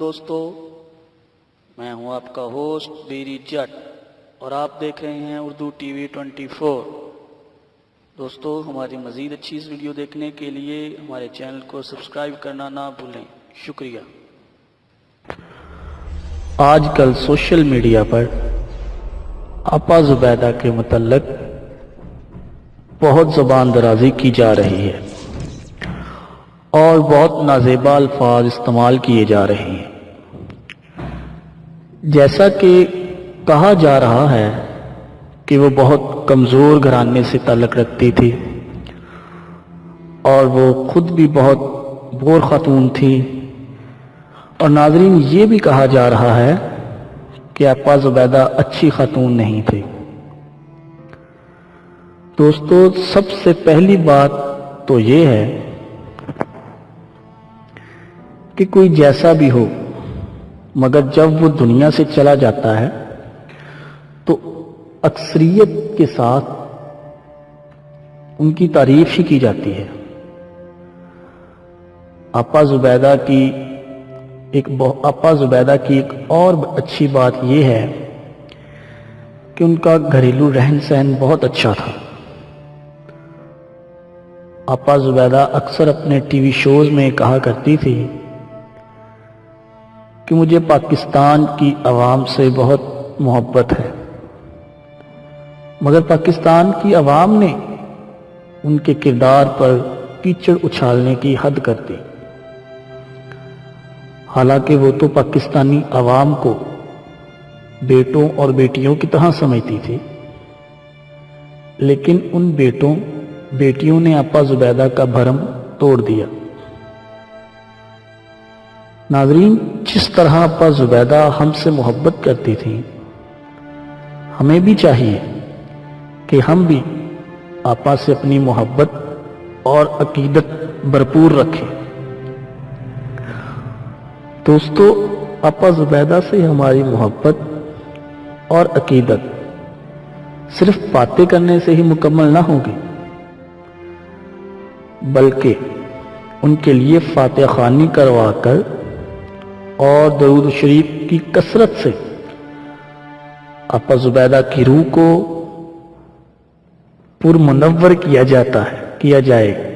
دوستو، میں ہوں آپ کا ہوسٹ بیری جٹ اور آپ دیکھ رہے ہیں Urdu T V twenty four. دوستو، ہماری مزید اچھی اس ویڈیو دیکھنے کے لیے ہمارے چینل کو سبسکرائب کرنا نہ بھولیں۔ شکریہ۔ آج کل سوشل میڈیا پر آپا زبیدہ کے متعلق بہت زبان درازی کی جا رہی ہے اور بہت نازیبا الفاظ استعمال کیے جا رہے ہیں۔ جیسا کہ کہا جا رہا ہے کہ وہ بہت کمزور گھرانے سے تعلق رکھتی تھی اور وہ خود بھی بہت بور خاتون تھی۔ اور ناظرین، یہ بھی کہا جا رہا ہے کہ آپا زبیدہ اچھی خاتون نہیں تھی۔ دوستو، سب سے پہلی بات تو یہ ہے کہ کوئی جیسا بھی ہو مگر جب وہ دنیا سے چلا جاتا ہے، تو اکثریت کے ساتھ ان کی تعریف ہی کی جاتی ہے۔ آپا زبیدہ کی ایک آپا زبیدہ کی ایک اور اچھی بات یہ ہے کہ ان کا گھریلو رہن سہن بہت اچھا تھا۔ آپا زبیدہ اکثر اپنے ٹی وی شوز میں کہا کرتی تھی کہ مجھے پاکستان کی عوام سے بہت محبت ہے۔ مگر پاکستان کی عوام نے ان کے کردار پر کیچڑ اچھالنے کی حد کر دی۔ حالانکہ وہ تو پاکستانی عوام کو بیٹوں اور بیٹیوں کی طرح سمجھتی تھی۔ لیکن ان بیٹوں، بیٹیوں نے اپا زبیدہ کا بھرم توڑ دیا۔ ناظرین، جس طرح اپا زبیدہ ہم سے محبت کرتی تھی ہمیں بھی چاہیے کہ ہم بھی آپا سے اپنی محبت اور عقیدت بھرپور رکھیں۔ دوستو، آپا زبیدہ سے ہماری محبت اور عقیدت صرف باتیں کرنے سے ہی مکمل نہ ہوگی، بلکہ ان کے لیے فاتح خانی کروا کر اور درود شریف کی کثرت سے آپا زبیدہ کی روح کو پر منور کیا جاتا ہے، کیا جائے